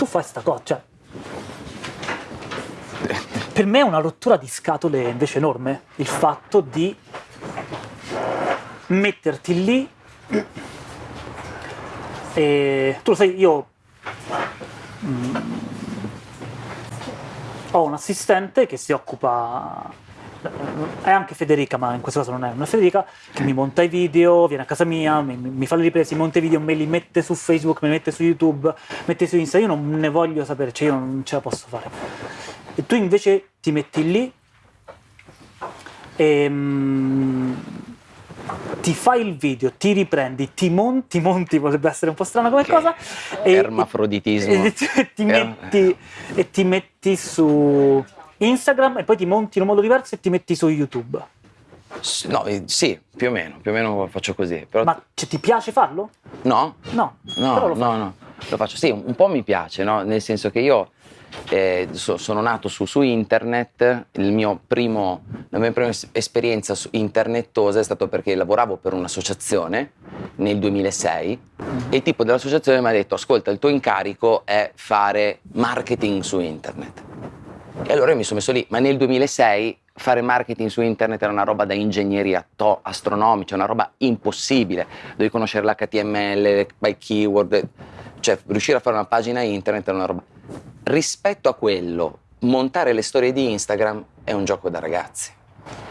tu fai sta cosa, cioè... Per me è una rottura di scatole invece enorme il fatto di metterti lì e tu lo sai, io mm, ho un assistente che si occupa è anche Federica, ma in questo caso non è una Federica, che mi monta i video, viene a casa mia, mi, mi fa le riprese, monta i video, me li mette su Facebook, me li mette su YouTube, mette su Insta, io non ne voglio sapere, cioè io non ce la posso fare. E tu invece ti metti lì e mm, ti fai il video, ti riprendi, ti monti, monti potrebbe essere un po' strana come Che cosa, e, Ermafroditismo. e ti, ti metti, e ti metti su Instagram e poi ti monti in un modo diverso e ti metti su YouTube. No, eh, sì, più o meno, più o meno faccio così. Però Ma cioè, ti piace farlo? no? No, No, però lo no, no, lo faccio. Sì, un po' mi piace, no? Nel senso che io eh, so- sono nato su, su internet, il mio primo, la mia prima es- esperienza su- internettosa è stato perché lavoravo per un'associazione nel 2006 e il tipo dell'associazione mi ha detto ascolta il tuo incarico è fare marketing su internet. E allora io mi sono messo lì, ma nel 2006 fare marketing su internet era una roba da ingegneria to- astronomica, una roba impossibile. Dovevi conoscere l'HTML, by keyword, cioè riuscire a fare una pagina internet era una roba. Rispetto a quello, montare le storie di Instagram è un gioco da ragazzi.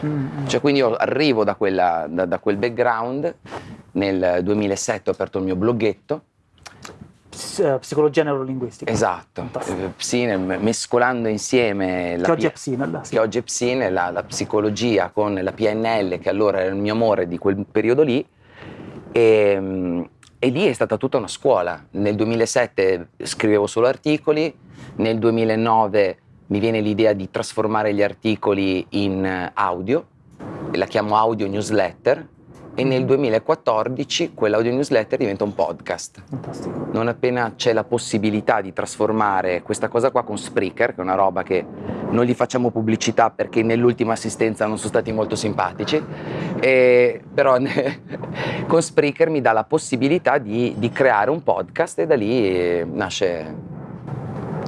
Mm, Cioè, quindi io arrivo da, quella- da- da quel background, nel 2007 ho aperto il mio bloghetto, psicologia neurolinguistica. esatto, eh, Psinel, mescolando insieme la Che oggi è P- Psinel, sì. che oggi è Psinel, la, la psicologia con la PNL, che allora era il mio amore di quel periodo lì, e, mm, e lì è stata tutta una scuola. Nel 2007 scrivevo solo articoli, nel 2009 mi viene l'idea di trasformare gli articoli in eh, audio, la chiamo audio newsletter, e nel 2014 quell'audio newsletter diventa un podcast Fantastico. non appena c'è la possibilità di trasformare questa cosa qua con Spreaker, che è una roba che non gli facciamo pubblicità perché nell'ultima assistenza non sono stati molto simpatici, e- però con Spreaker mi dà la possibilità di, di creare un podcast e da lì eh,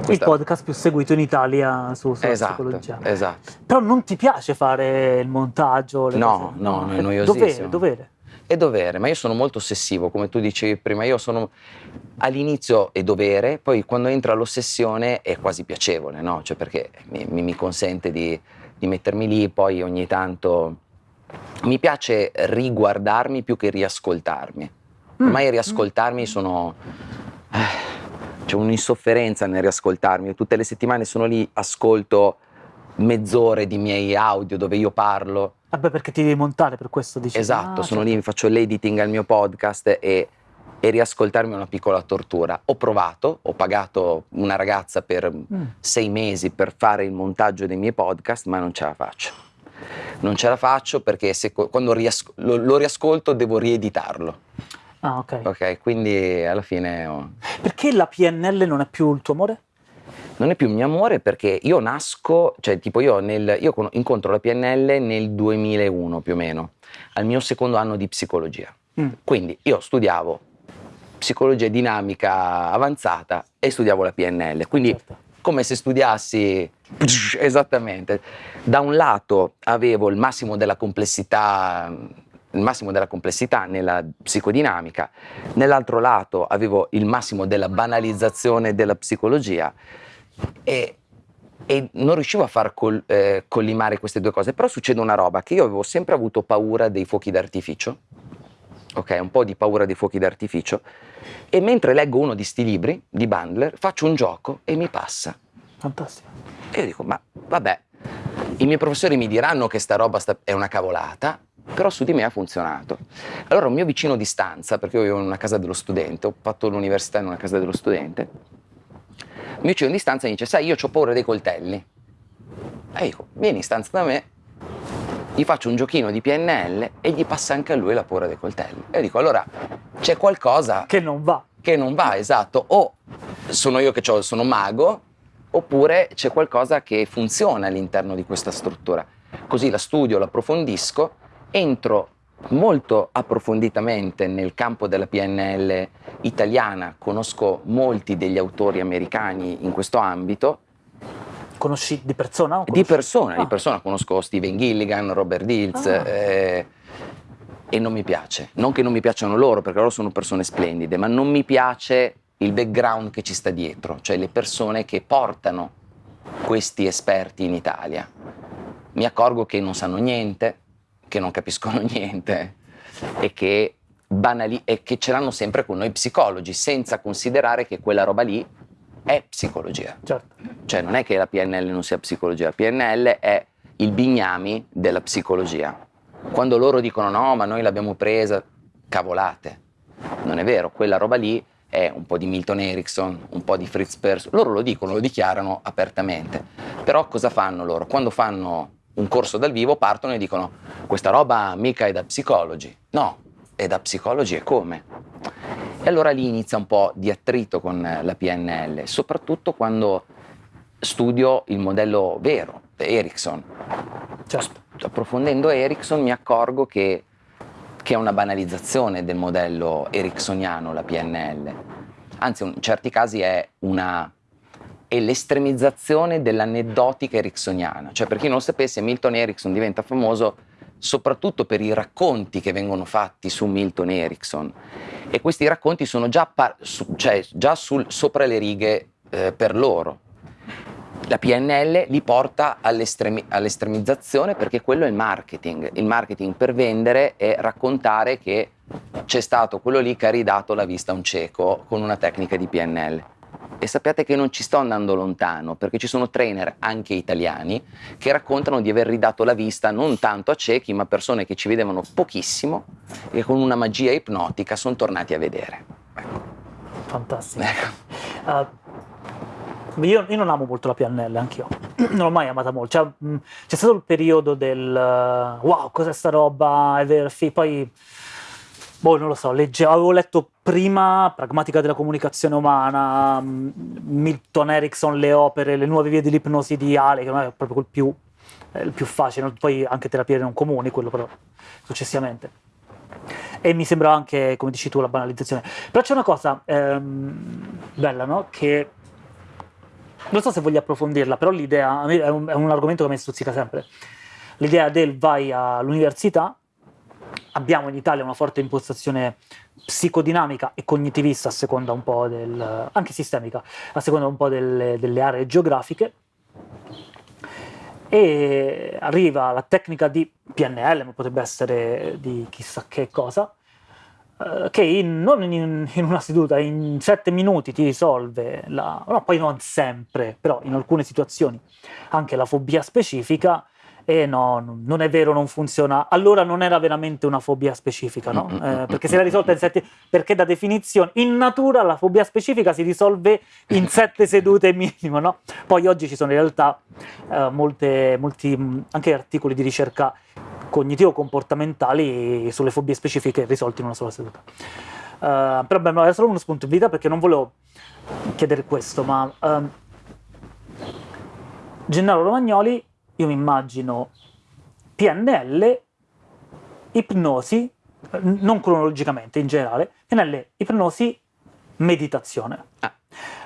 nasce... Il questa- podcast più seguito in Italia su, sulla Esatto, psicologia. esatto. Però non ti piace fare il montaggio? No, cose? no, no, è È noiosissimo. Dovere, dovere. È dovere, ma io sono molto ossessivo, come tu dicevi prima, io sono all'inizio è dovere, poi quando entra l'ossessione è quasi piacevole, no? Cioè perché mi, mi- consente di, di mettermi lì, poi ogni tanto mi piace riguardarmi più che riascoltarmi. Mm. Ormai riascoltarmi sono... eh, c'è un'insofferenza nel riascoltarmi, tutte le settimane sono lì, ascolto mezz'ore di miei audio dove io parlo, Vabbè, perché ti devi montare per questo, dici? Esatto, Ah, sono certo. lì, mi faccio l'editing al mio podcast e, e riascoltarmi è una piccola tortura. Ho provato, ho pagato una ragazza per Mm. sei mesi per fare il montaggio dei miei podcast, ma non ce la faccio. Non ce la faccio perché se, quando riasco- lo, lo riascolto devo rieditarlo. Ah, ok. Ok, quindi alla fine oh, Perché la PNL non è più il tuo amore? non è più il mio amore perché io nasco, cioè tipo io, nel, io con- incontro la PNL nel 2001 più o meno, al mio secondo anno di psicologia. Mm. Quindi io studiavo psicologia dinamica avanzata e studiavo la PNL, quindi Certo. come se studiassi esattamente. Da un lato avevo il massimo della complessità, il massimo della complessità nella psicodinamica, nell'altro lato avevo il massimo della banalizzazione della psicologia e, e non riuscivo a far col- eh, collimare queste due cose. Però succede una roba che io avevo sempre avuto paura dei fuochi d'artificio, ok, un po' di paura dei fuochi d'artificio, e mentre leggo uno di sti libri, di Bandler, faccio un gioco e mi passa. Fantastico. E io dico, ma vabbè, i miei professori mi diranno che sta roba sta- è una cavolata, però su di me ha funzionato. Allora un mio vicino di stanza, perché io vivo in una casa dello studente, ho fatto l'università in una casa dello studente, il mio vicino di stanza mi dice, sai, io ho paura dei coltelli. E dico, vieni in stanza da me, gli faccio un giochino di PNL e gli passa anche a lui la paura dei coltelli. E io dico, allora c'è qualcosa Che non va. che non va, esatto, o sono io che c'ho- sono mago, oppure c'è qualcosa che funziona all'interno di questa struttura. Così la studio, la approfondisco, entro molto approfonditamente nel campo della PNL italiana, conosco molti degli autori americani in questo ambito. Conosci di persona? Di persona, ah. di persona, conosco Steven Gilligan, Robert Dills ah. eh, e non mi piace. Non che non mi piacciono loro, perché loro sono persone splendide, ma non mi piace il background che ci sta dietro, cioè le persone che portano questi esperti in Italia. Mi accorgo che non sanno niente, che non capiscono niente e che, banali- e che ce l'hanno sempre con noi psicologi, senza considerare che quella roba lì è psicologia. Certo. Cioè non è che la PNL non sia psicologia, la PNL è il bignami della psicologia. Quando loro dicono no, ma noi l'abbiamo presa, cavolate. Non è vero, quella roba lì è un po' di Milton Erickson, un po' di Fritz Perls, loro lo dicono, lo dichiarano apertamente. Però cosa fanno loro? Quando fanno un corso dal vivo partono e dicono questa roba mica è da psicologi. No, è da psicologi e come? E allora lì inizia un po' di attrito con la PNL, soprattutto quando studio il modello vero, Erickson. Certo. Approfondendo Erickson mi accorgo che, che è una banalizzazione del modello ericksoniano la PNL. Anzi, in certi casi è una è l'estremizzazione dell'aneddotica ericksoniana. Cioè, per chi non lo sapesse, Milton Erickson diventa famoso soprattutto per i racconti che vengono fatti su Milton Erickson. E questi racconti sono già, su, cioè, già sul, sopra le righe eh, per loro. La PNL li porta all'estremi- all'estremizzazione perché quello è il marketing. Il marketing per vendere è raccontare che c'è stato quello lì che ha ridato la vista a un cieco con una tecnica di PNL. E sappiate che non ci sto andando lontano, perché ci sono trainer anche italiani che raccontano di aver ridato la vista non tanto a ciechi, ma persone che ci vedevano pochissimo e con una magia ipnotica sono tornati a vedere. Ecco. Fantastico. Ecco. Uh, io, io, non amo molto la PNL, anch'io. non l'ho mai amata molto. Cioè, c'è stato il periodo del uh, wow, cos'è sta roba? È vero, sì, poi boh, non lo so, legge, avevo letto prima Pragmatica della comunicazione umana, mm, Milton Erickson, le opere, le nuove vie dell'ipnosi di Ale, che non è proprio il più, il più facile, poi anche terapie non comuni, quello però successivamente. E mi sembra anche, come dici tu, la banalizzazione. Però c'è una cosa ehm, bella, no? Che non so se voglio approfondirla, però l'idea, è un, è un argomento che mi stuzzica sempre. L'idea del vai all'università abbiamo in Italia una forte impostazione psicodinamica e cognitivista a seconda un po' del, anche sistemica, a seconda un po' delle, delle aree geografiche. E arriva la tecnica di PNL, ma potrebbe essere di chissà che cosa, eh, che in, non in, in, una seduta, in sette minuti ti risolve, la, no, poi non sempre, però in alcune situazioni anche la fobia specifica e no, non è vero, non funziona. Allora non era veramente una fobia specifica, no? Mm, mm, eh, mm, perché si era risolta in sette... Perché da definizione, in natura la fobia specifica si risolve in sette sedute minimo, no? Poi oggi ci sono in realtà eh, molte, molti anche articoli di ricerca cognitivo-comportamentali sulle fobie specifiche risolte in una sola seduta. Uh, però beh, era solo uno spunto di vita perché non volevo chiedere questo, ma uh, Gennaro Romagnoli io mi immagino PNL, ipnosi, non cronologicamente in generale, PNL, ipnosi, meditazione. Ah.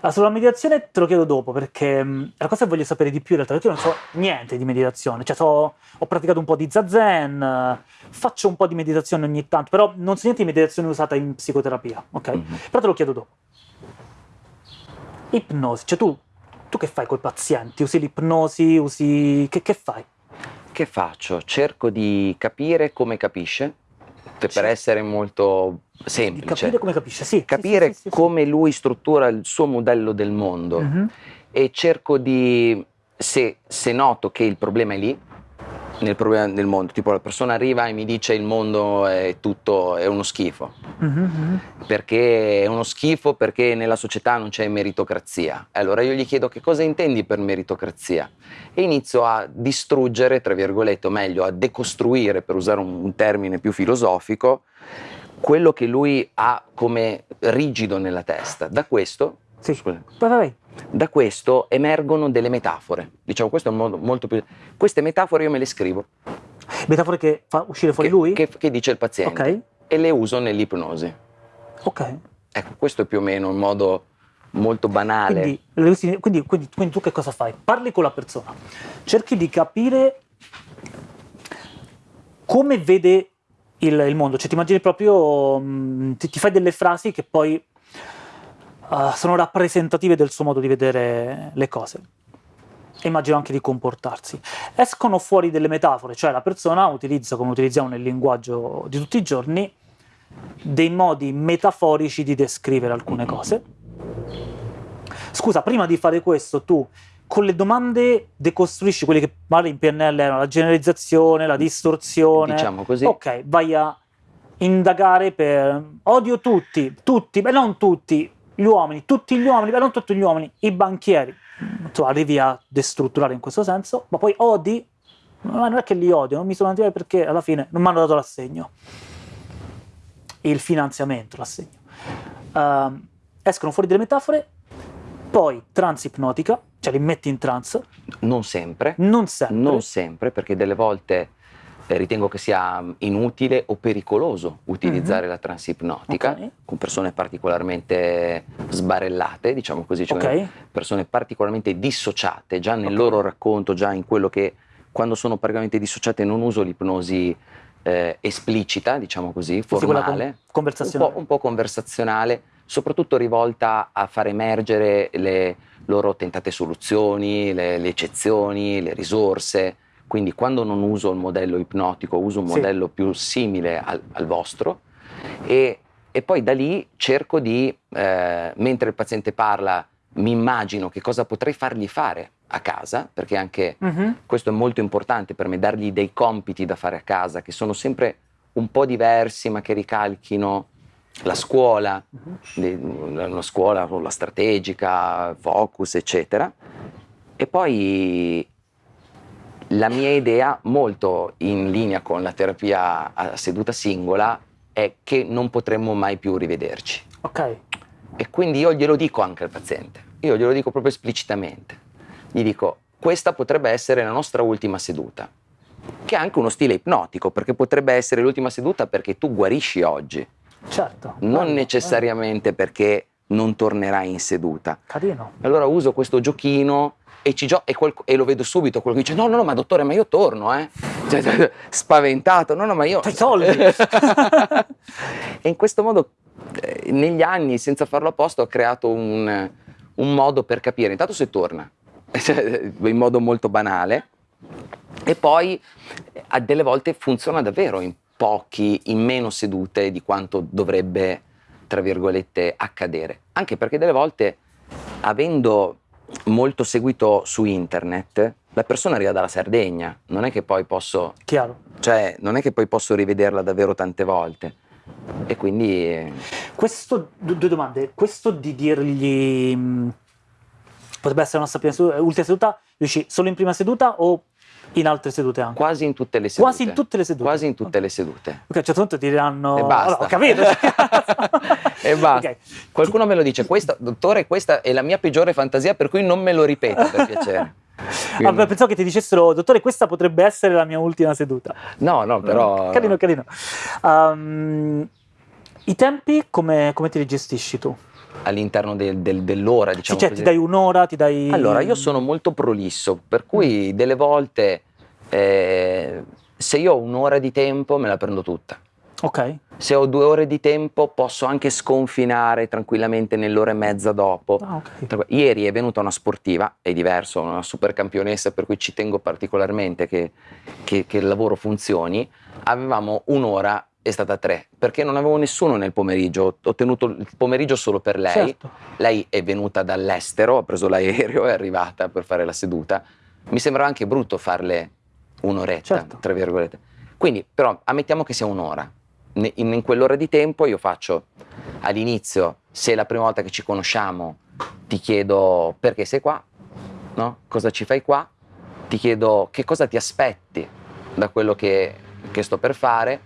Ah, sulla meditazione te lo chiedo dopo perché mh, la cosa che voglio sapere di più in realtà perché io non so niente di meditazione, cioè so, ho praticato un po' di zazen, faccio un po' di meditazione ogni tanto, però non so niente di meditazione usata in psicoterapia, ok? Mm-hmm. Però te lo chiedo dopo. Ipnosi, cioè tu tu che fai con i pazienti? Usi l'ipnosi? Usi... Che, che, fai? Che faccio? Cerco di capire come capisce, per, sì. essere molto semplice. Capire come capisce, sì. Capire sì, sì, come lui struttura il suo modello del mondo mm-hmm. e cerco di, se, se noto che il problema è lì, nel problema del mondo, tipo la persona arriva e mi dice il mondo è tutto, è uno schifo, mm-hmm. perché è uno schifo perché nella società non c'è meritocrazia. Allora io gli chiedo che cosa intendi per meritocrazia e inizio a distruggere, tra virgolette, o meglio a decostruire, per usare un, un termine più filosofico, quello che lui ha come rigido nella testa. Da questo... Sì, scusa. Vai, vai da questo emergono delle metafore. Diciamo, questo è un modo molto più... Queste metafore io me le scrivo. Metafore che fa uscire fuori che, lui? che- che dice il paziente Ok, e le uso nell'ipnosi. ok. Ecco, questo è più o meno un modo molto banale. Quindi, quindi- quindi- quindi tu che cosa fai? Parli con la persona, cerchi di capire come vede il, il mondo, cioè ti immagini proprio, mm, ti, ti fai delle frasi che poi eh, sono rappresentative del suo modo di vedere le cose. E immagino anche di comportarsi. Escono fuori delle metafore, cioè la persona utilizza, come utilizziamo nel linguaggio di tutti i giorni, dei modi metaforici di descrivere alcune cose. Scusa, prima di fare questo, tu con le domande decostruisci quelle che magari in PNL erano la generalizzazione, la distorsione. Diciamo così. Ok, vai a indagare per odio tutti, tutti, beh non tutti, gli uomini, tutti gli uomini, beh non tutti gli uomini, i banchieri. Tu arrivi a destrutturare in questo senso, ma poi odi, ma non è che li odio, non mi sono andati perché alla fine non mi hanno dato l'assegno il finanziamento, l'assegno. Ehm, escono fuori delle metafore, poi trance ipnotica, cioè li metti in trance, Non sempre, non sempre. non sempre, perché delle volte ritengo che sia mm, inutile o pericoloso utilizzare la transipnotica Mhm. Ok. con persone particolarmente sbarellate, diciamo così, cioè Ok. persone particolarmente dissociate, già nel Ok. loro racconto, già in quello che quando sono particolarmente dissociate non uso l'ipnosi eh, esplicita, diciamo così, Sì, quella con- formale, un po', un po' conversazionale, soprattutto rivolta a far emergere le loro tentate soluzioni, le, le eccezioni, le risorse. Quindi quando non uso il modello ipnotico, uso un Sì. modello più simile al, al vostro e, e poi da lì cerco di, eh, mentre il paziente parla, mi immagino che cosa potrei fargli fare a casa, perché anche Mhm. questo è molto importante per me, dargli dei compiti da fare a casa che sono sempre un po' diversi ma che ricalchino la scuola, Mhm. una scuola con la strategica, focus, eccetera. E poi la mia idea, molto in linea con la terapia a seduta singola, è che non potremmo mai più rivederci. Ok, E quindi io glielo dico anche al paziente, io glielo dico proprio esplicitamente. Gli dico, questa potrebbe essere la nostra ultima seduta, che è anche uno stile ipnotico, perché potrebbe essere l'ultima seduta perché tu guarisci oggi, certo. non bello, necessariamente perché non tornerai in seduta. Carino. Allora uso questo giochino e, ci gio- e, e lo vedo subito, quello che dice, no, no, no, ma dottore, ma io torno, eh. Cioè, cioè, spaventato, no, no, ma io... Soldi. e in questo modo, eh, negli anni, senza farlo apposta, ho creato un, un modo per capire, intanto se torna, cioè, in modo molto banale, e poi eh, a delle volte funziona davvero in pochi, in meno sedute di quanto dovrebbe, tra virgolette, accadere. Anche perché delle volte, avendo molto seguito su internet, la persona arriva dalla Sardegna, non è che poi posso, Chiaro. cioè, non è che poi posso rivederla davvero tante volte. E quindi Questo, du- due domande. Questo di dirgli mh, potrebbe essere la nostra prima seduta, ultima seduta, dici solo in prima seduta o in altre sedute anche? quasi in tutte le sedute. Quasi in tutte le sedute. Quasi in tutte le sedute. Ok, a un certo punto ti diranno... E basta. Allora, ho capito. e basta. Ok. Qualcuno me lo dice, questa, dottore, questa è la mia peggiore fantasia, per cui non me lo ripeta per piacere. Quindi- pensavo che ti dicessero, dottore, questa potrebbe essere la mia ultima seduta. no, no, però... Carino, carino. Um, I tempi come, come te li gestisci tu? All'interno del- del- dell'ora, Sì, diciamo cioè, così. ti dai un'ora, ti dai... Allora, io sono molto prolisso, per cui delle volte eh, se io ho un'ora di tempo me la prendo tutta. Ok, Se ho due ore di tempo posso anche sconfinare tranquillamente nell'ora e mezza dopo. ah, ok. Tra- Ieri è venuta una sportiva, è diverso, una super campionessa per cui ci tengo particolarmente che, che- che il lavoro funzioni. Avevamo un'ora, è stata tre, perché non avevo nessuno nel pomeriggio, ho tenuto il pomeriggio solo per lei. Certo. Lei è venuta dall'estero, ha preso l'aereo, è arrivata per fare la seduta. Mi sembrava anche brutto farle un'oretta, Certo. tra virgolette. Quindi, però, ammettiamo che sia un'ora. In, in quell'ora di tempo io faccio all'inizio, se è la prima volta che ci conosciamo, ti chiedo perché sei qua, no? cosa ci fai qua, ti chiedo che cosa ti aspetti da quello che, che sto per fare.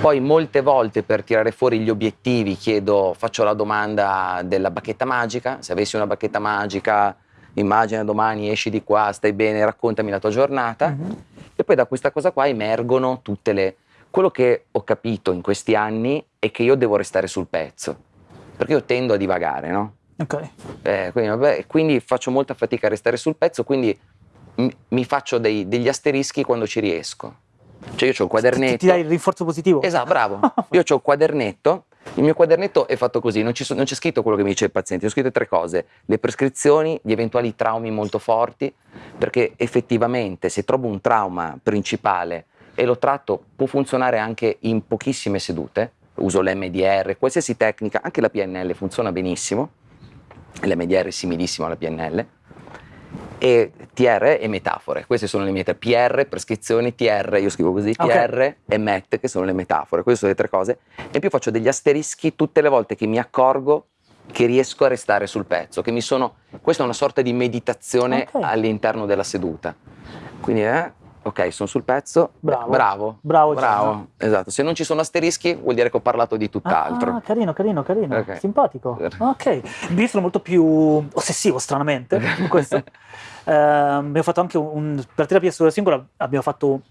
Poi molte volte per tirare fuori gli obiettivi chiedo, faccio la domanda della bacchetta magica, se avessi una bacchetta magica, immagina domani esci di qua, stai bene, raccontami la tua giornata. Mhm. E E poi da questa cosa qua emergono tutte le... Quello che ho capito in questi anni è che io devo restare sul pezzo, perché io tendo a divagare, no? Ok. Eh, quindi, vabbè, quindi faccio molta fatica a restare sul pezzo, quindi mi, mi faccio dei- degli asterischi quando ci riesco. Cioè io ho il quadernetto. Ti, ti dai il rinforzo positivo? Esatto, bravo. Io ho il quadernetto, il mio quadernetto è fatto così, non, so- non c'è scritto quello che mi dice il paziente, ho scritto tre cose, le prescrizioni, gli eventuali traumi molto forti, perché effettivamente se trovo un trauma principale e lo tratto può funzionare anche in pochissime sedute, uso l'MDR, qualsiasi tecnica, anche la PNL funziona benissimo, l'MDR è similissimo alla PNL, e TR e metafore. Queste sono le mie tre. PR, prescrizioni, TR, io scrivo così. TR e MET, che sono le metafore. Queste sono le tre cose. E in più faccio degli asterischi tutte le volte che mi accorgo che riesco a restare sul pezzo, che mi sono... Questa è una sorta di meditazione Ok. all'interno della seduta. Quindi, eh, ok, sono sul pezzo. Bravo. Bravo. Bravo, Bravo. Esatto. Se non ci sono asterischi vuol dire che ho parlato di tutt'altro. Ah, carino, carino, carino. Ok. Simpatico. Ok. Io sono molto più ossessivo, stranamente, in questo. Eh, abbiamo fatto anche un, per terapia sulla singola abbiamo fatto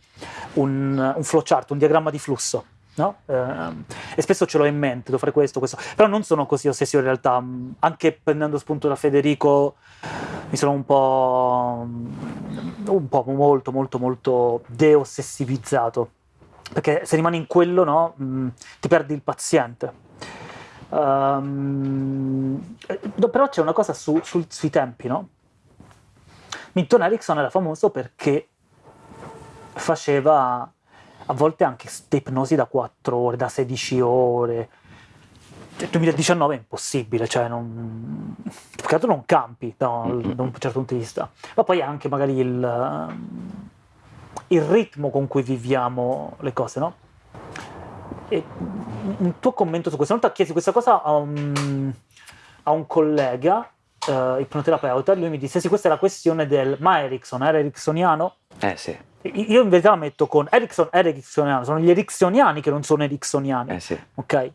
un, un flowchart, un diagramma di flusso. No? Ehm, e spesso ce l'ho in mente, devo fare questo, questo. Però non sono così ossessivo in realtà. Anche prendendo spunto da Federico, mi sono un po', un po' molto, molto, molto deossessivizzato. Perché se rimani in quello, no, mm, ti perdi il paziente. No, però c'è una cosa su- sul- sui tempi, no? Milton Erickson era famoso perché faceva a volte anche ste ipnosi da 4 ore, da 16 ore. Nel 2019 è impossibile, cioè non, altro non campi da, da un certo punto di vista. Ma poi anche magari il, il ritmo con cui viviamo le cose, no? E un tuo commento su questo? Una volta chiesi questa cosa a un, a un collega, eh, ipnoterapeuta, lui mi disse: Sì, questa è la questione del. Ma Erickson era ericksoniano? Eh sì, Io in verità la metto con Erickson è ericksoniano, sono gli ericksoniani che non sono ericksoniani, eh sì. ok?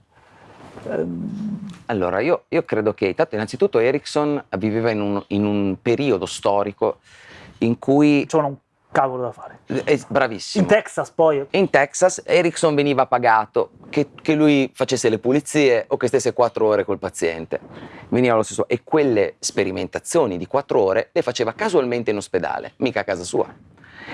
Ehm, Allora, io, io credo che, tanto innanzitutto Ericsson viveva in un, in un periodo storico in cui... c'è un cavolo da fare. È bravissimo. In Texas poi, In Texas Ericsson veniva pagato che, che lui facesse le pulizie o che stesse quattro ore col paziente. Veniva lo stesso. E quelle sperimentazioni di quattro ore le faceva casualmente in ospedale, mica a casa sua.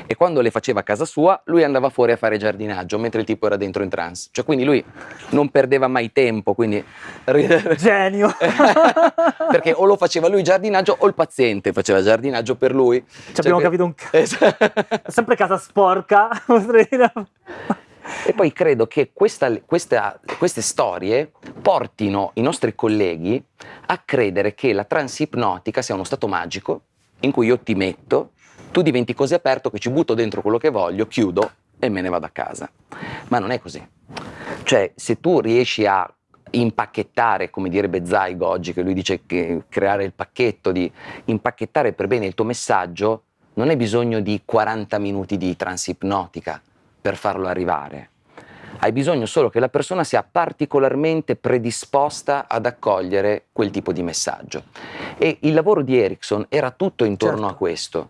E quando le faceva a casa sua, lui andava fuori a fare giardinaggio, mentre il tipo era dentro in trance. Cioè, quindi lui non perdeva mai tempo, quindi... genio. Perché o lo faceva lui giardinaggio o il paziente faceva giardinaggio per lui. Ci abbiamo Cioè che- capito un c- Esatto. Sempre casa sporca. E poi credo che questa- questa- queste storie portino i nostri colleghi a credere che la transipnotica sia uno stato magico in cui io ti metto, tu diventi così aperto che ci butto dentro quello che voglio, chiudo e me ne vado a casa. Ma non è così. Cioè, se tu riesci a impacchettare, come direbbe Zygo oggi, che lui dice che creare il pacchetto, di impacchettare per bene il tuo messaggio, non hai bisogno di 40 minuti di transipnotica per farlo arrivare. Hai bisogno solo che la persona sia particolarmente predisposta ad accogliere quel tipo di messaggio. E il lavoro di Erickson era tutto intorno Certo. a questo.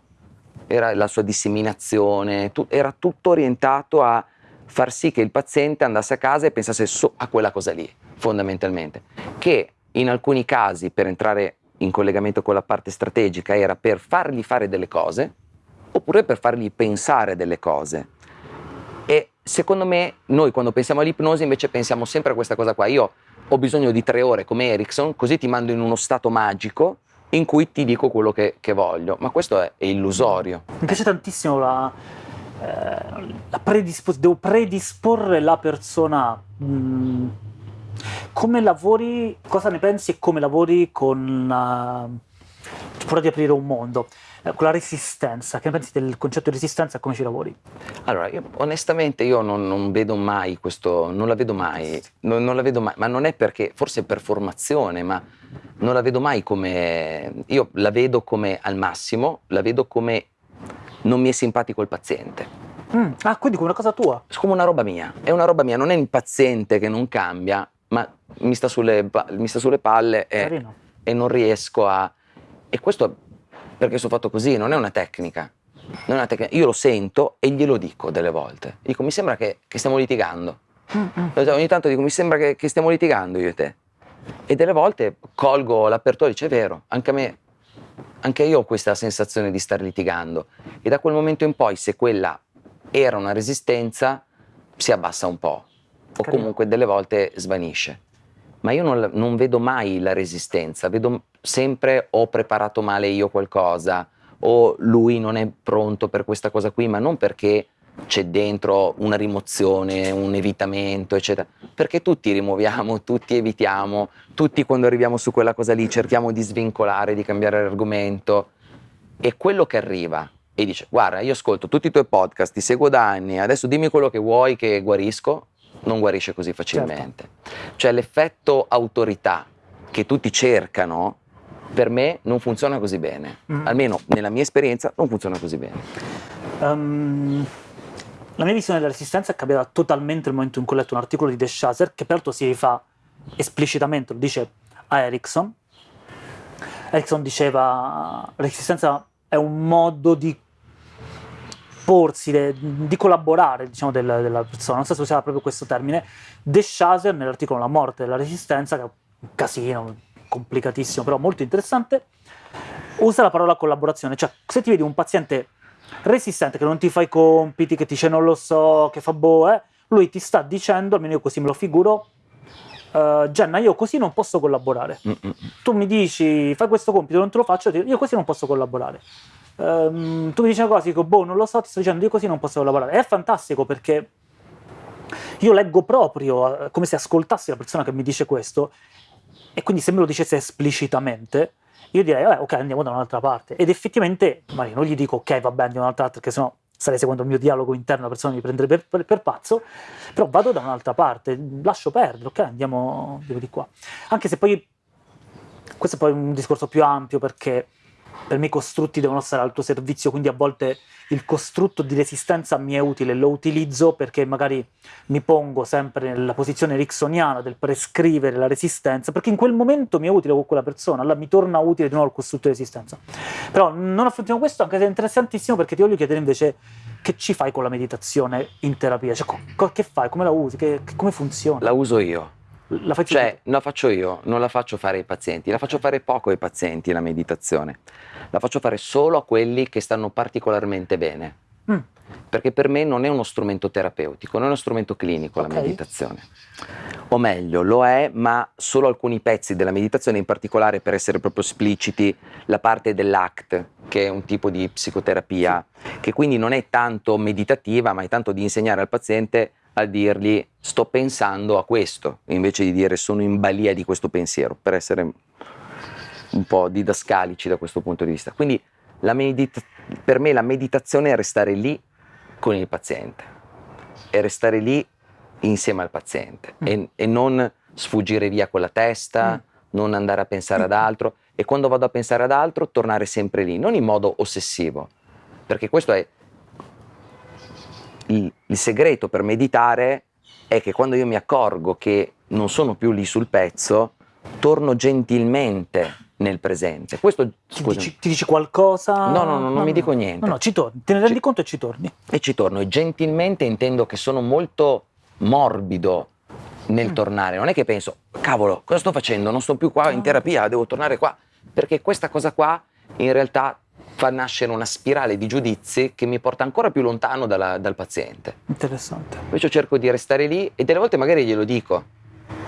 Era la sua disseminazione, tu- era tutto orientato a far sì che il paziente andasse a casa e pensasse so- a quella cosa lì, fondamentalmente. Che in alcuni casi, per entrare in collegamento con la parte strategica, era per fargli fare delle cose, oppure per fargli pensare delle cose. E secondo me noi quando pensiamo all'ipnosi invece pensiamo sempre a questa cosa qua. Io ho bisogno di tre ore come Erickson, così ti mando in uno stato magico in cui ti dico quello che, che voglio. Ma questo è, è illusorio. Mi piace tantissimo la, eh, la predispos- devo predisporre la persona. mm, come lavori, cosa ne pensi e come lavori con la paura di aprire un mondo, con la resistenza, che ne pensi del concetto di resistenza e come ci lavori? Allora, io, onestamente io non, non vedo mai questo, non la vedo mai, non, non la vedo mai, ma non è perché, forse per formazione, ma non la vedo mai come, io la vedo come al massimo, la vedo come non mi è simpatico il paziente. Mm, Ah, quindi come una cosa tua? È come una roba mia, è una roba mia, non è il paziente che non cambia, ma mi sta sulle, mi sta sulle palle e, e non riesco a... E questo perché sono fatto così, non è una tecnica. non è una tecnica. Io lo sento e glielo dico delle volte. Dico, mi sembra che, che stiamo litigando. Mm-mm. Ogni tanto dico, mi sembra che, che stiamo litigando io e te. E delle volte colgo l'apertura e dice, è vero, anche a me, anche io ho questa sensazione di stare litigando. E da quel momento in poi, se quella era una resistenza, si abbassa un po'. O comunque delle volte svanisce. Ma io non, non vedo mai la resistenza, vedo sempre ho preparato male io qualcosa, o lui non è pronto per questa cosa qui, ma non perché c'è dentro una rimozione, un evitamento, eccetera. Perché tutti rimuoviamo, tutti evitiamo, tutti quando arriviamo su quella cosa lì cerchiamo di svincolare, di cambiare argomento. E quello che arriva e dice: Guarda, io ascolto tutti i tuoi podcast, ti seguo da anni, adesso dimmi quello che vuoi che guarisco, non guarisce così facilmente. Cioè l'effetto autorità che tutti cercano, per me non funziona così bene. Mm. Almeno nella mia esperienza non funziona così bene. Ehm, la mia visione della resistenza è cambiata totalmente nel momento in cui ho letto un articolo di De Shazer che peraltro si rifà esplicitamente, lo dice a Erickson. Erickson diceva resistenza è un modo di porsi, de- di collaborare diciamo, del- della persona, non so se usava proprio questo termine. De Shazer nell'articolo La morte della resistenza, che è un casino, complicatissimo, però molto interessante, usa la parola collaborazione, cioè se ti vedi un paziente resistente che non ti fa i compiti, che ti dice non lo so, che fa boh, eh, lui ti sta dicendo, almeno io così me lo figuro, eh, Jenna, io così non posso collaborare. Mm-mm. Tu mi dici fai questo compito, non te lo faccio, io così non posso collaborare. Ehm, tu mi dici una cosa, dico boh, non lo so, ti sto dicendo io così non posso collaborare. È fantastico perché io leggo proprio eh, come se ascoltassi la persona che mi dice questo e quindi se me lo dicesse esplicitamente io direi "Vabbè, ok andiamo da un'altra parte ed effettivamente magari non gli dico ok vabbè andiamo da un'altra parte perché sennò sarei seguendo il mio dialogo interno la persona mi prenderebbe per, per- per pazzo però vado da un'altra parte lascio perdere ok andiamo di qua anche se poi questo è poi un discorso più ampio perché per me i costrutti devono stare al tuo servizio, quindi a volte il costrutto di resistenza mi è utile, lo utilizzo perché magari mi pongo sempre nella posizione ericksoniana del prescrivere la resistenza, perché in quel momento mi è utile con quella persona, allora mi torna utile di nuovo il costrutto di resistenza. Però non affrontiamo questo, anche se è interessantissimo, perché ti voglio chiedere invece che ci fai con la meditazione in terapia, cioè che fai, come la usi, che- come funziona? La uso io. La fai Cioè, la faccio io, non la faccio fare ai pazienti, la faccio fare poco ai pazienti la meditazione. La faccio fare solo a quelli che stanno particolarmente bene. Mm. Perché per me non è uno strumento terapeutico, non è uno strumento clinico Ok. la meditazione. O meglio, lo è, ma solo alcuni pezzi della meditazione, in particolare per essere proprio espliciti, la parte dell'ACT, che è un tipo di psicoterapia, che quindi non è tanto meditativa, ma è tanto di insegnare al paziente a dirgli sto pensando a questo, invece di dire sono in balia di questo pensiero, per essere un po' didascalici da questo punto di vista. Quindi per me la meditazione è restare lì con il paziente, è restare lì insieme al paziente Mm. e, e non sfuggire via con la testa, Mm. non andare a pensare ad altro e quando vado a pensare ad altro tornare sempre lì, non in modo ossessivo, perché questo è il, il segreto per meditare è che quando io mi accorgo che non sono più lì sul pezzo, torno gentilmente nel presente. Questo, Ti dici, ti dici qualcosa? No, no, no, non mi dico niente. No, no, ci torni, te ne rendi Ci- conto e ci torni. e ci torno. E gentilmente intendo che sono molto morbido nel Mm. tornare. Non è che penso, cavolo, cosa sto facendo? Non sto più qua in No. terapia, devo tornare qua. Perché questa cosa qua in realtà fa nascere una spirale di giudizi che mi porta ancora più lontano dalla- dal paziente. Interessante. Invece cerco di restare lì e delle volte magari glielo dico.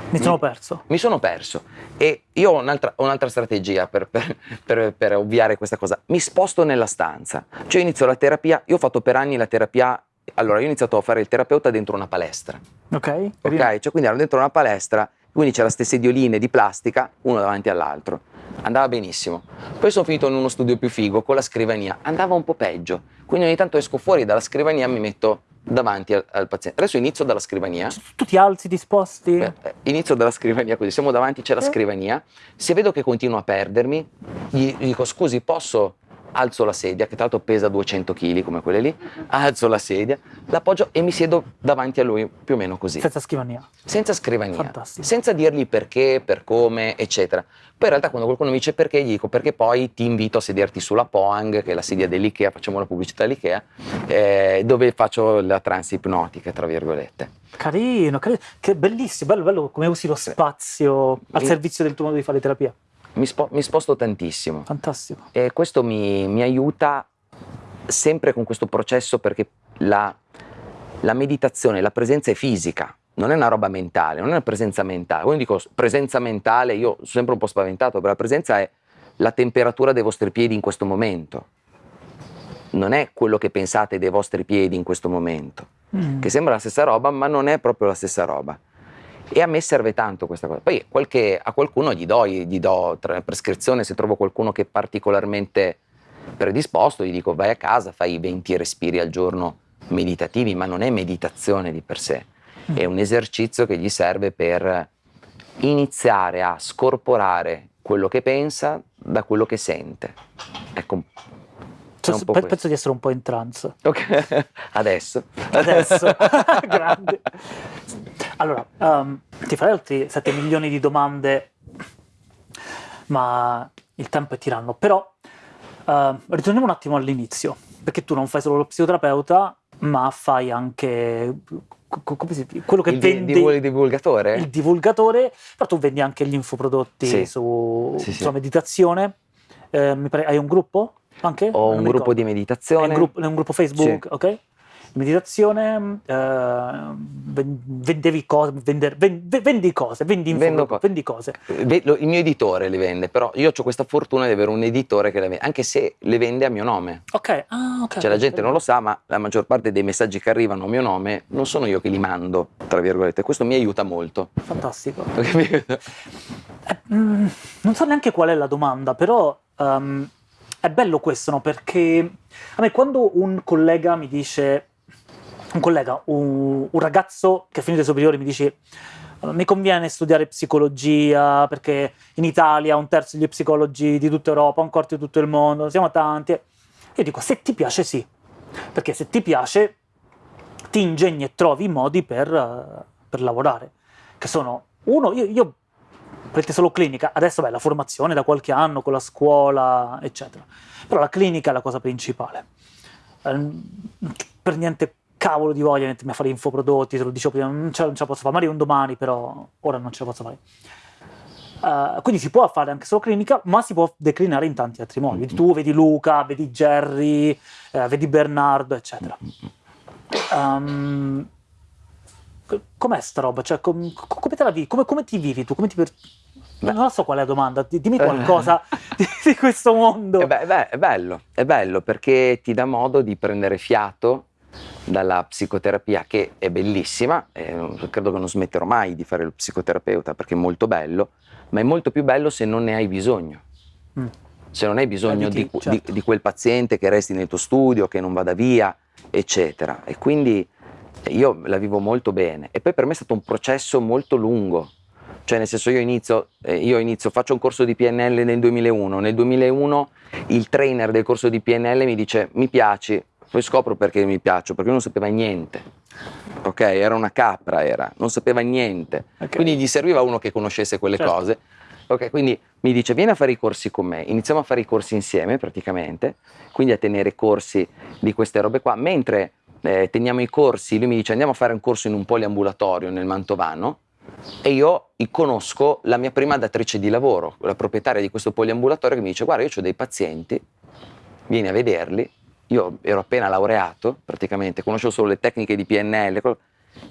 Mi sono perso. Mi sono perso e io ho un'altra, un'altra strategia per, per- per- per ovviare questa cosa. Mi sposto nella stanza. Cioè io inizio la terapia, io ho fatto per anni la terapia, allora io ho iniziato a fare il terapeuta dentro una palestra, Ok? ok? Cioè quindi ero dentro una palestra, quindi c'era queste sedioline di plastica, uno davanti all'altro. Andava benissimo. Poi sono finito in uno studio più figo con la scrivania, andava un po' peggio. Quindi ogni tanto esco fuori dalla scrivania e mi metto davanti al, al paziente. Adesso inizio dalla scrivania. Tu ti alzi, ti sposti? Eh, Inizio dalla scrivania così, siamo davanti, c'è la Eh. scrivania. Se vedo che continuo a perdermi, gli, gli dico scusi, posso alzo la sedia, che tra l'altro pesa 200 kg come quelle lì, alzo la sedia, l'appoggio e mi siedo davanti a lui più o meno così. Senza scrivania. Senza scrivania, Fantastico. senza dirgli perché, per come, eccetera. Poi in realtà quando qualcuno mi dice perché, gli dico perché poi ti invito a sederti sulla Poang, che è la sedia dell'Ikea, facciamo la pubblicità all'Ikea, eh, dove faccio la trance ipnotica, tra virgolette. Carino, carino. Che bellissimo, bello, bello come usi lo spazio al servizio del tuo modo di fare terapia. Mi, spo- mi sposto tantissimo. Fantastico. E questo mi, mi aiuta sempre con questo processo perché la, la meditazione, la presenza è fisica, non è una roba mentale, non è una presenza mentale. Quando dico presenza mentale, io sono sempre un po' spaventato, perché la presenza è la temperatura dei vostri piedi in questo momento. Non è quello che pensate dei vostri piedi in questo momento, Mm. che sembra la stessa roba, ma non è proprio la stessa roba. E a me serve tanto questa cosa. Poi qualche- a qualcuno gli do, gli do prescrizione, se trovo qualcuno che è particolarmente predisposto, gli dico vai a casa, fai 20 respiri al giorno meditativi, ma non è meditazione di per sé, è un esercizio che gli serve per iniziare a scorporare quello che pensa da quello che sente. Ecco, Cioè, un po' pe- questo. penso di essere un po' in trance. Ok, adesso. Adesso, grande. Allora, ehm, ti farei altri 7 milioni di domande, ma il tempo è tiranno. Però ehm, ritorniamo un attimo all'inizio, perché tu non fai solo lo psicoterapeuta, ma fai anche quello che Il di- vendi divul- divulgatore? il divulgatore, però tu vendi anche gli infoprodotti Sì. su, Sì, sì. sulla meditazione. Eh, pare- hai un gruppo anche? Ho Non un gruppo di ricordo. meditazione. È un gruppo, è un gruppo Facebook, ok? Meditazione, eh, ven- vendevi cose, vender- ven- ve- vendi cose, vendi, info, co- vendi cose. Lo- Il mio editore le vende, però io ho questa fortuna di avere un editore che le vende, anche se le vende a mio nome. Ok, ah, ok. Cioè la gente non lo sa, ma la maggior parte dei messaggi che arrivano a mio nome non sono io che li mando, tra virgolette. Questo mi aiuta molto. Fantastico. Eh, mm, non so neanche qual è la domanda, però ehm, è bello questo, no? Perché a me quando un collega mi dice, un collega, un, un ragazzo che ha finito i superiori mi dice mi conviene studiare psicologia perché in Italia un terzo degli psicologi di tutta Europa, un quarto di tutto il mondo, siamo tanti. Io dico, se ti piace sì, perché se ti piace ti ingegni e trovi modi per, per lavorare, che sono, uno, io, io prendete solo clinica, adesso beh, la formazione da qualche anno con la scuola, eccetera, però la clinica è la cosa principale. Ehm, per niente cavolo di voglia di fare infoprodotti, te lo dicevo prima, non ce, non ce la posso fare, magari un domani, però ora non ce la posso fare. Eh, quindi si può fare anche solo clinica, ma si può declinare in tanti altri modi. Vedi tu, vedi Luca, vedi Jerry, eh, vedi Bernardo, eccetera. Co- com'è sta roba? Cioè, com- co- come te la vivi? Come, come ti vivi tu? Come ti per-. Non so qual è la domanda, di- dimmi qualcosa di, di questo mondo. Eh beh, beh, è bello, è bello perché ti dà modo di prendere fiato dalla psicoterapia che è bellissima, eh, credo che non smetterò mai di fare lo psicoterapeuta perché è molto bello, ma è molto più bello se non ne hai bisogno. Mm. Se non hai bisogno di, que- certo. di- di quel paziente che resti nel tuo studio, che non vada via, eccetera. E quindi eh, io la vivo molto bene. E poi per me è stato un processo molto lungo. Cioè, nel senso, io inizio, eh, io inizio, faccio un corso di PNL nel 2001. Nel 2001 il trainer del corso di PNL mi dice: Mi piaci. Poi scopro perché mi piaccio, perché non sapeva niente. Ok, era una capra, era, non sapeva niente. Ok. Quindi gli serviva uno che conoscesse quelle Certo. cose. Ok, quindi mi dice: Vieni a fare i corsi con me. Iniziamo a fare i corsi insieme, praticamente. Quindi a tenere corsi di queste robe qua. Mentre eh, teniamo i corsi, lui mi dice: Andiamo a fare un corso in un poliambulatorio nel Mantovano. E io conosco la mia prima datrice di lavoro, la proprietaria di questo poliambulatorio che mi dice guarda io ho dei pazienti, vieni a vederli, io ero appena laureato praticamente, conoscevo solo le tecniche di PNL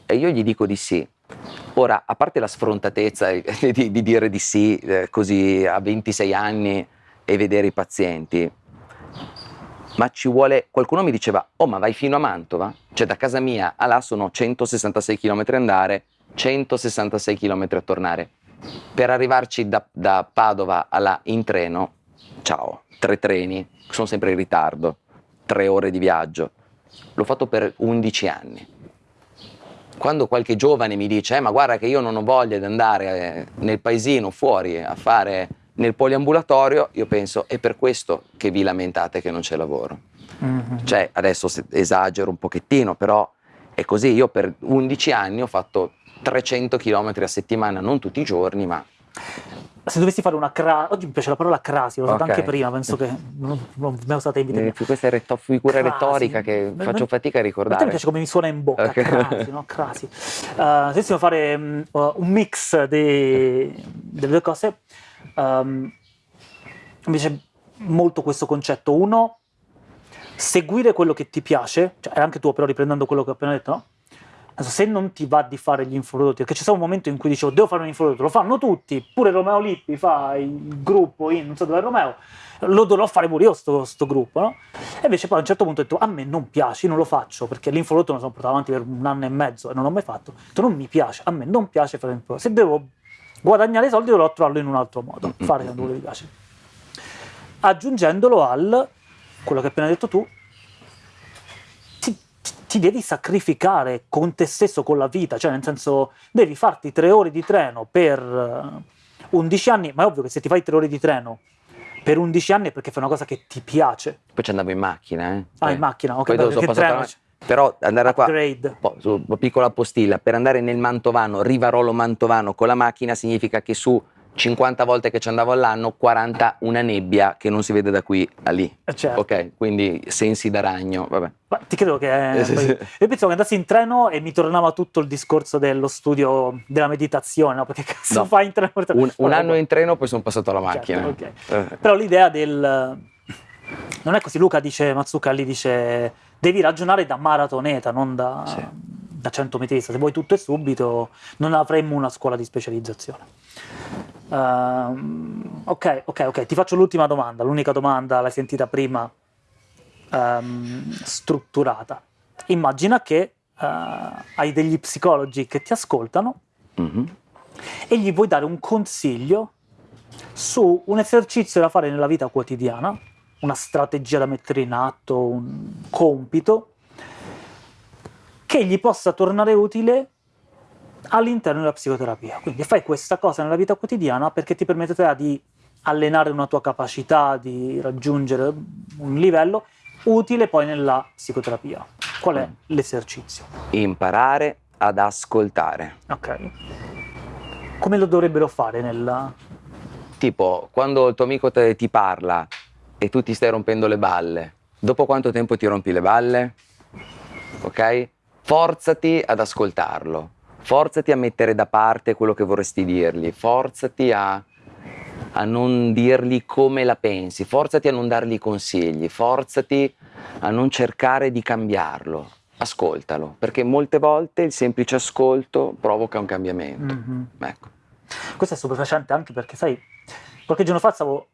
e io gli dico di sì. Ora, a parte la sfrontatezza di- di dire di sì eh, così a 26 anni e vedere i pazienti, ma ci vuole, qualcuno mi diceva, oh ma vai fino a Mantova? Cioè da casa mia a là sono 166 km andare, 166 km a tornare. Per arrivarci da, da Padova a là in treno, ciao, tre treni, sono sempre in ritardo, tre ore di viaggio. L'ho fatto per 11 anni. Quando qualche giovane mi dice, eh, ma guarda che io non ho voglia di andare eh, nel paesino fuori a fare nel poliambulatorio io penso è per questo che vi lamentate che non c'è lavoro. Mhm. Cioè, adesso esagero un pochettino, però è così. Io per 11 anni ho fatto 300 km a settimana, non tutti i giorni, ma Se dovessi fare una crasi, oggi mi piace la parola crasi, l'ho usata Ok. anche prima, penso che non, non mi è usata in vita eh, questa è retto- figura Crasi. retorica che Ma- faccio fatica a A te mi ricordare. piace come mi suona in bocca, Ok. crasi, no? Crasi. Uh, se dovessimo fare mm, uh, un mix de- delle due cose, um, mi piace molto questo concetto. Uno, seguire quello che ti piace, cioè anche tuo però riprendendo quello che ho appena detto, no? Se non ti va di fare gli infoprodotti, perché c'è stato un momento in cui dicevo devo fare un infoprodotto, lo fanno tutti, pure Romeo Lippi fa il gruppo in non so dove è Romeo, lo dovrò fare pure io sto, sto gruppo, no? E invece poi a un certo punto ho detto a me non piace, non lo faccio, perché l'infoprodotto me lo sono portato avanti per un anno e mezzo e non l'ho mai fatto, ho detto non mi piace, a me non piace fare l'infoprodotto, se devo guadagnare i soldi dovrò trovarlo in un altro modo, fare quello che mi piace. Aggiungendolo al, quello che hai appena detto tu, ti, ti devi sacrificare con te stesso, con la vita, cioè nel senso devi farti tre ore di treno per eh, 11 anni, ma è ovvio che se ti fai tre ore di treno per 11 anni è perché fai una cosa che ti piace. Poi ci andavo in macchina, eh. Ah, in macchina, ok, poi dopo sono passato la- Però andare da qua, po- su- piccola postilla, per andare nel Mantovano, Rivarolo Mantovano con la macchina significa che su 50 volte che ci andavo all'anno, 40 una nebbia che non si vede da qui a lì. Eh, certo. Ok, quindi sensi da ragno, vabbè. Ma ti credo che Eh, sì, poi- sì. io pensavo che andassi in treno e mi tornava tutto il discorso dello studio della meditazione, no? Perché cazzo No. fai in treno? Un, un Vabbè, anno in treno, poi sono passato alla certo, macchina. ok. Eh, Però l'idea del... Non è così, Luca dice, Mazzucca lì dice, devi ragionare da maratoneta, non da, Sì. da 100 metrista. Se vuoi tutto e subito, non avremmo una scuola di specializzazione. Ehm, ok, ok, ok, ti faccio l'ultima domanda. L'unica domanda l'hai sentita prima, ehm, strutturata. Immagina che eh, hai degli psicologi che ti ascoltano mhm. e gli vuoi dare un consiglio su un esercizio da fare nella vita quotidiana, una strategia da mettere in atto, un compito che gli possa tornare utile all'interno della psicoterapia. Quindi fai questa cosa nella vita quotidiana perché ti permetterà di allenare una tua capacità di raggiungere un livello utile poi nella psicoterapia. Qual è l'esercizio? Imparare ad ascoltare. Ok. Come lo dovrebbero fare nella... Tipo, quando il tuo amico te- ti parla e tu ti stai rompendo le balle, dopo quanto tempo ti rompi le balle? Ok? Forzati ad ascoltarlo, forzati a mettere da parte quello che vorresti dirgli, forzati a, a non dirgli come la pensi, forzati a non dargli consigli, forzati a non cercare di cambiarlo. Ascoltalo, perché molte volte il semplice ascolto provoca un cambiamento. Mhm. Ecco. Questo è stupefacente anche perché, sai, qualche giorno fa stavo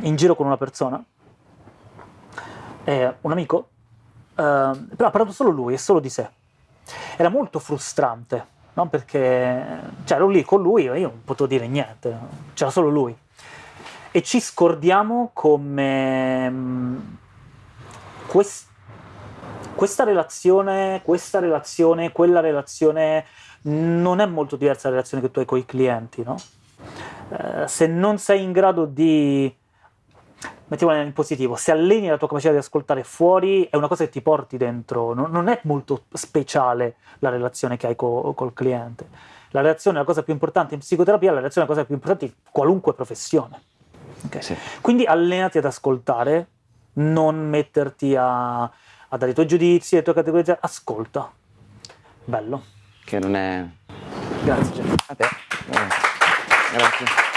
in giro con una persona, eh, un amico, eh, però ha parlato solo lui e solo di sé. Era molto frustrante, no? Perché cioè, ero lì con lui e io non potevo dire niente, c'era solo lui. E ci scordiamo come mm, quest- questa relazione, questa relazione, quella relazione non è molto diversa dalla relazione che tu hai con i clienti, no? Eh, se non sei in grado di, mettiamola in positivo, se alleni la tua capacità di ascoltare fuori, è una cosa che ti porti dentro, non, non è molto speciale la relazione che hai co- col cliente. La relazione è la cosa più importante in psicoterapia, la relazione è la cosa più importante in qualunque professione. Ok? Sì. Quindi allenati ad ascoltare, non metterti a, a dare i tuoi giudizi, le tue categorie, ascolta. Bello. Che non è Grazie Jeff. A te. Grazie.